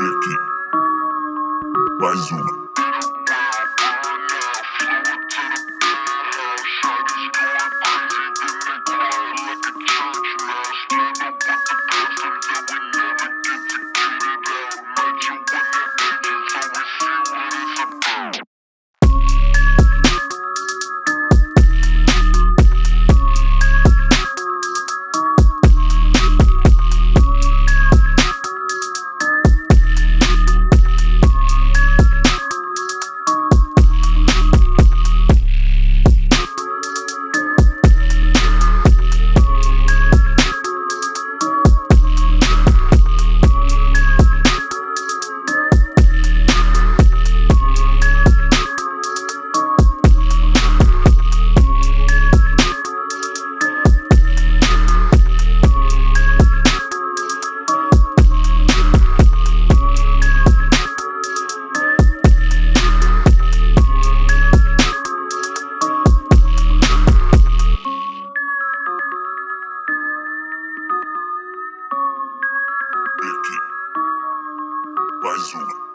Aqui. Mais uma. Aqui. Mais uma.